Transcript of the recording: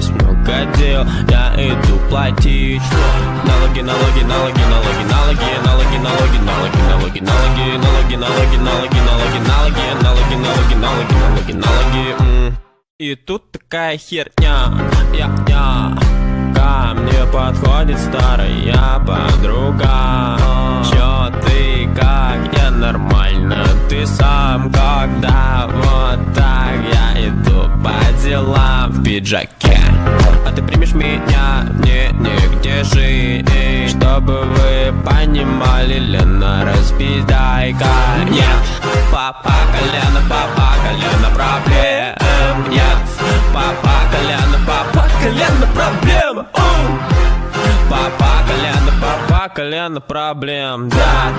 есть много дел Я иду платить Налоги, налоги, налоги, налоги, налоги Налоги, налоги, налоги, налоги, налоги Налоги, налоги, налоги, налоги, налоги Налоги, налоги, налоги, налоги, налоги И тут такая херня Я, я Ко мне подходит старая подруга Чё ты, как я нормально Ты сам когда вот так Я иду по делам в пиджаке А ты примешь меня, мне негде жить? Чтобы вы понимали, Лена, распиздайка Нет, папа колено, папа колено проблем. Нет, папа колено, папа колено проблем. Папа колено, папа колено проблем, да